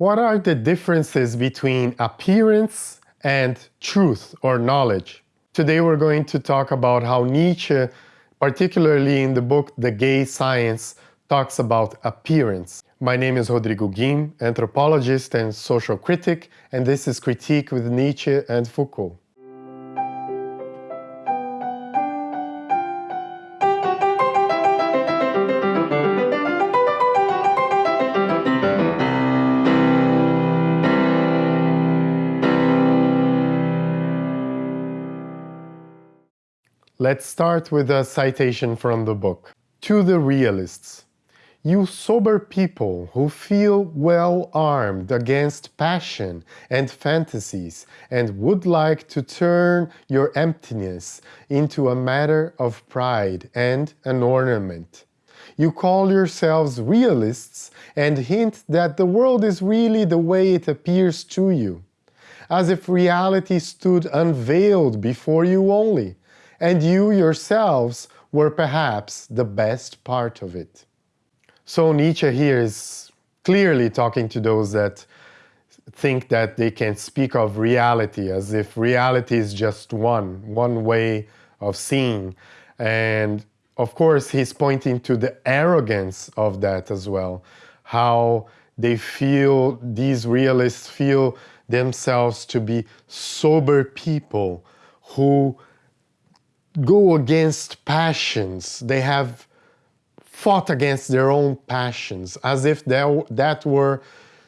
What are the differences between appearance and truth or knowledge? Today we're going to talk about how Nietzsche, particularly in the book The Gay Science, talks about appearance. My name is Rodrigo Guim, anthropologist and social critic, and this is Critique with Nietzsche and Foucault. Let's start with a citation from the book. To the realists, you sober people who feel well armed against passion and fantasies and would like to turn your emptiness into a matter of pride and an ornament. You call yourselves realists and hint that the world is really the way it appears to you, as if reality stood unveiled before you only, and you yourselves were perhaps the best part of it. So Nietzsche here is clearly talking to those that think that they can speak of reality as if reality is just one, one way of seeing. And of course, he's pointing to the arrogance of that as well, how they feel, these realists feel themselves to be sober people who go against passions. They have fought against their own passions as if that were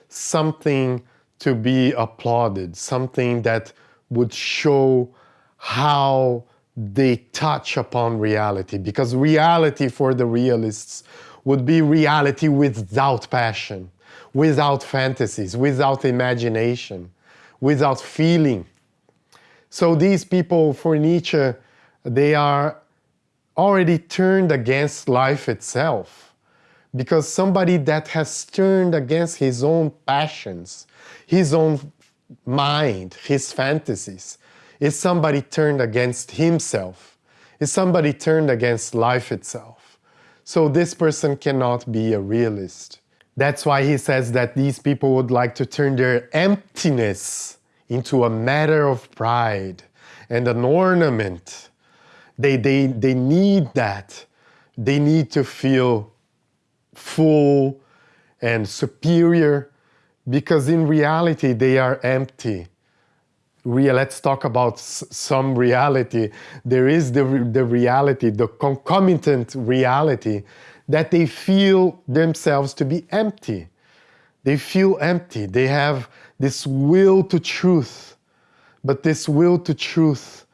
something to be applauded, something that would show how they touch upon reality. Because reality for the realists would be reality without passion, without fantasies, without imagination, without feeling. So these people, for Nietzsche, they are already turned against life itself. Because somebody that has turned against his own passions, his own mind, his fantasies, is somebody turned against himself, is somebody turned against life itself. So this person cannot be a realist. That's why he says that these people would like to turn their emptiness into a matter of pride and an ornament they, they, they need that. They need to feel full and superior because in reality they are empty. Real, let's talk about some reality. There is the, the reality, the concomitant reality that they feel themselves to be empty. They feel empty. They have this will to truth, but this will to truth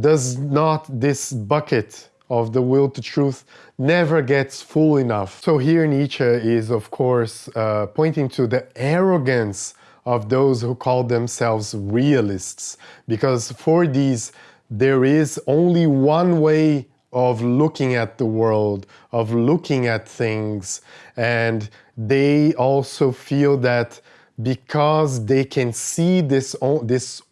does not this bucket of the will to truth never gets full enough. So here Nietzsche is of course uh, pointing to the arrogance of those who call themselves realists because for these there is only one way of looking at the world, of looking at things and they also feel that because they can see this, this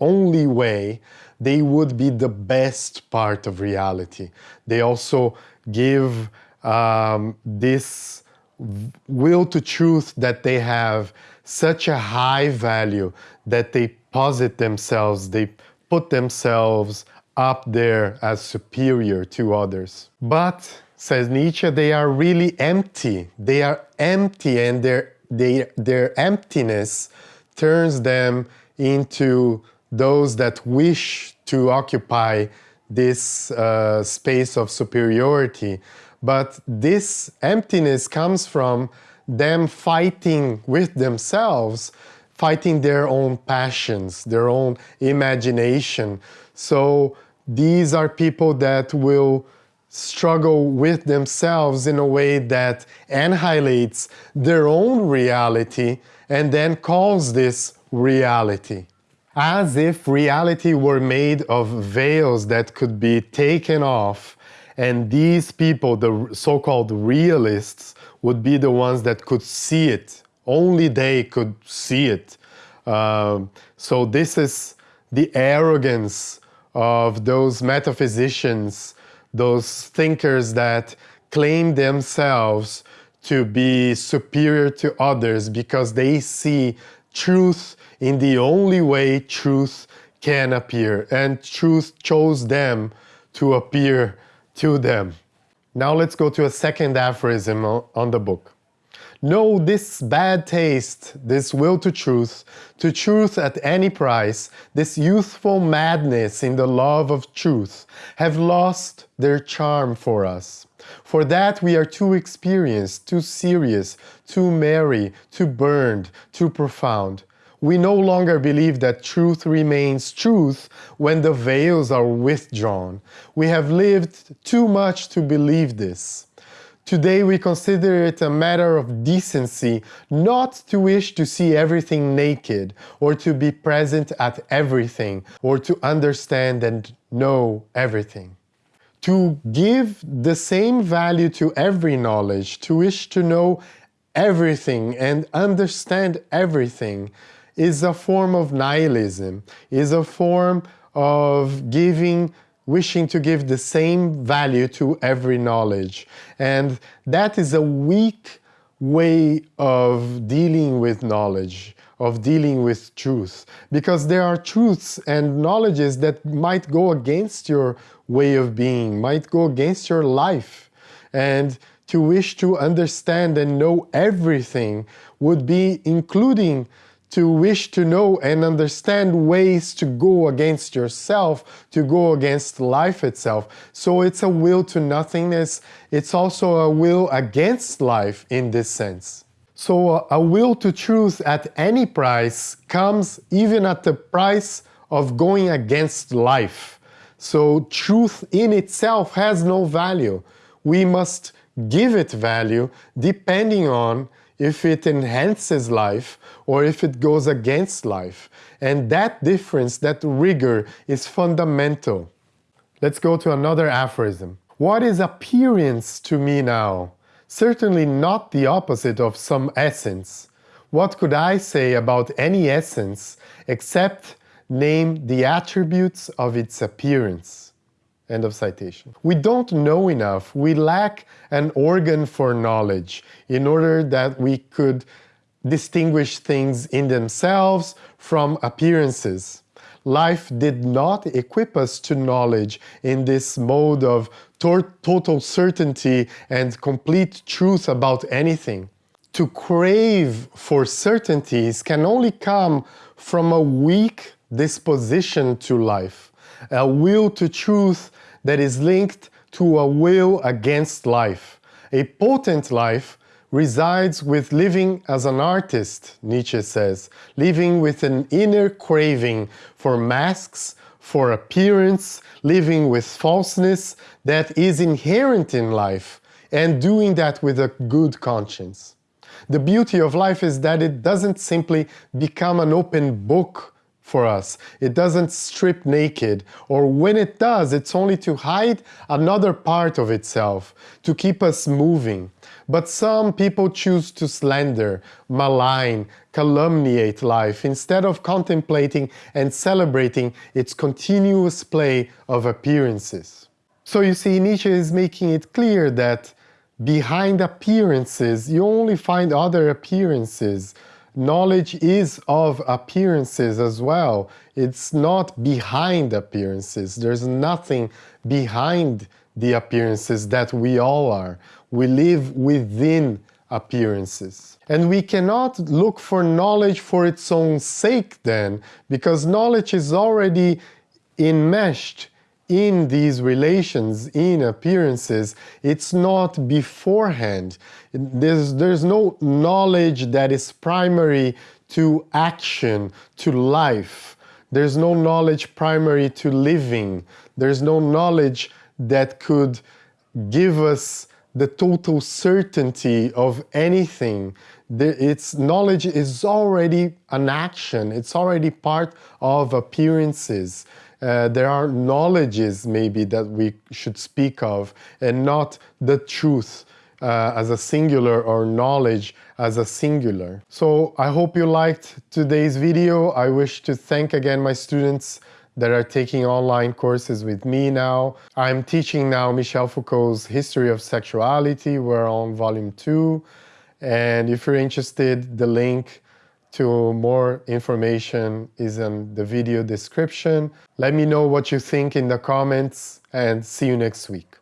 only way, they would be the best part of reality. They also give um, this will to truth that they have such a high value that they posit themselves, they put themselves up there as superior to others. But, says Nietzsche, they are really empty. They are empty and their, their emptiness turns them into those that wish to occupy this uh, space of superiority. But this emptiness comes from them fighting with themselves, fighting their own passions, their own imagination. So these are people that will struggle with themselves in a way that annihilates their own reality and then calls this reality as if reality were made of veils that could be taken off and these people, the so-called realists, would be the ones that could see it. Only they could see it. Um, so this is the arrogance of those metaphysicians, those thinkers that claim themselves to be superior to others because they see truth in the only way truth can appear and truth chose them to appear to them. Now let's go to a second aphorism on the book. No, this bad taste, this will to truth, to truth at any price, this youthful madness in the love of truth, have lost their charm for us. For that we are too experienced, too serious, too merry, too burned, too profound. We no longer believe that truth remains truth when the veils are withdrawn. We have lived too much to believe this. Today we consider it a matter of decency not to wish to see everything naked or to be present at everything or to understand and know everything. To give the same value to every knowledge, to wish to know everything and understand everything is a form of nihilism, is a form of giving wishing to give the same value to every knowledge. And that is a weak way of dealing with knowledge, of dealing with truth, because there are truths and knowledges that might go against your way of being, might go against your life. And to wish to understand and know everything would be including to wish to know and understand ways to go against yourself, to go against life itself. So it's a will to nothingness. It's also a will against life in this sense. So a will to truth at any price comes even at the price of going against life. So truth in itself has no value. We must give it value depending on if it enhances life or if it goes against life. And that difference, that rigor, is fundamental. Let's go to another aphorism. What is appearance to me now? Certainly not the opposite of some essence. What could I say about any essence except name the attributes of its appearance? End of citation. We don't know enough. We lack an organ for knowledge in order that we could distinguish things in themselves from appearances. Life did not equip us to knowledge in this mode of total certainty and complete truth about anything. To crave for certainties can only come from a weak disposition to life, a will to truth that is linked to a will against life. A potent life resides with living as an artist, Nietzsche says, living with an inner craving for masks, for appearance, living with falseness that is inherent in life, and doing that with a good conscience. The beauty of life is that it doesn't simply become an open book for us. It doesn't strip naked, or when it does, it's only to hide another part of itself, to keep us moving. But some people choose to slander, malign, calumniate life instead of contemplating and celebrating its continuous play of appearances. So you see, Nietzsche is making it clear that behind appearances, you only find other appearances, knowledge is of appearances as well. It's not behind appearances. There's nothing behind the appearances that we all are. We live within appearances. And we cannot look for knowledge for its own sake then, because knowledge is already enmeshed in these relations, in appearances, it's not beforehand. There's, there's no knowledge that is primary to action, to life. There's no knowledge primary to living. There's no knowledge that could give us the total certainty of anything. its knowledge is already an action. It's already part of appearances uh, there are knowledges maybe that we should speak of and not the truth uh, as a singular or knowledge as a singular. So I hope you liked today's video. I wish to thank again my students that are taking online courses with me now. I'm teaching now Michel Foucault's History of Sexuality. We're on volume two. And if you're interested, the link to more information is in the video description. Let me know what you think in the comments and see you next week.